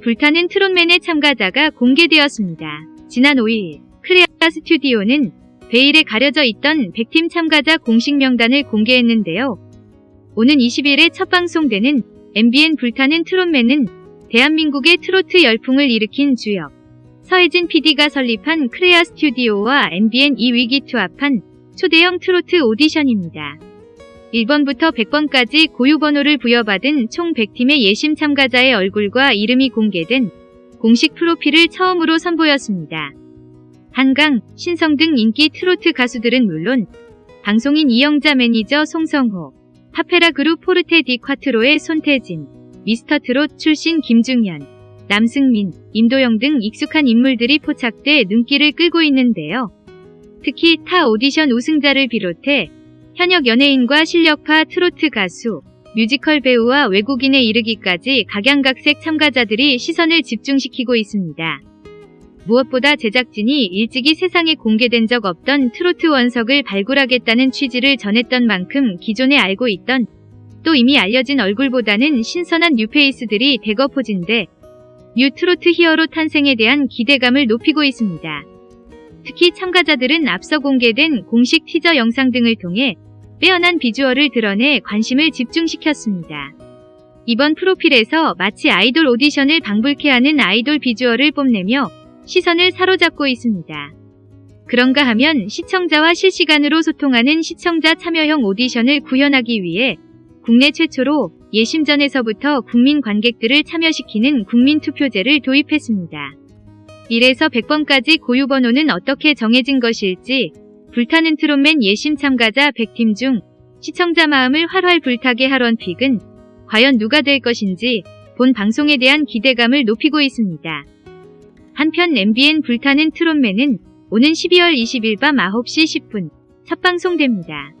불타는 트롯맨의 참가자가 공개되었습니다. 지난 5일 크레아 스튜디오는 베일에 가려져 있던 100팀 참가자 공식 명단을 공개했는데요. 오는 20일에 첫 방송되는 MBN 불타는 트롯맨은 대한민국의 트로트 열풍을 일으킨 주역 서혜진 PD가 설립한 크레아 스튜디오와 MBN 이 위기 투합한 초대형 트로트 오디션입니다. 1번부터 100번까지 고유번호를 부여받은 총 100팀의 예심 참가자의 얼굴과 이름이 공개된 공식 프로필을 처음으로 선보였습니다. 한강, 신성 등 인기 트로트 가수들은 물론 방송인 이영자 매니저 송성호, 팝페라 그룹 포르테 디 콰트로의 손태진, 미스터 트롯 출신 김중연, 남승민, 임도영 등 익숙한 인물들이 포착돼 눈길을 끌고 있는데요. 특히 타 오디션 우승자를 비롯해 현역 연예인과 실력파 트로트 가수, 뮤지컬 배우와 외국인에 이르기까지 각양각색 참가자들이 시선을 집중시키고 있습니다. 무엇보다 제작진이 일찍이 세상에 공개된 적 없던 트로트 원석을 발굴하겠다는 취지를 전했던 만큼 기존에 알고 있던 또 이미 알려진 얼굴보다는 신선한 new face들이 대거 포진돼 new 트로트 hero 탄생에 대한 기대감을 높이고 있습니다. 특히 참가자들은 앞서 공개된 공식 티저 영상 등을 통해 빼어난 비주얼을 드러내 관심을 집중시켰습니다. 이번 프로필에서 마치 아이돌 오디션을 방불케 하는 아이돌 비주얼을 뽐내며 시선을 사로잡고 있습니다. 그런가 하면 시청자와 실시간으로 소통하는 시청자 참여형 오디션을 구현하기 위해 국내 최초로 예심전에서부터 국민 관객들을 참여시키는 국민투표제를 도입했습니다. 1에서 100번까지 고유번호는 어떻게 정해진 것일지 불타는 트롯맨 예심 참가자 100팀 중 시청자 마음을 활활 불타게 할 원픽은 과연 누가 될 것인지 본 방송에 대한 기대감을 높이고 있습니다. 한편 MBN 불타는 트롯맨은 오는 12월 20일 밤 9시 10분 첫 방송됩니다.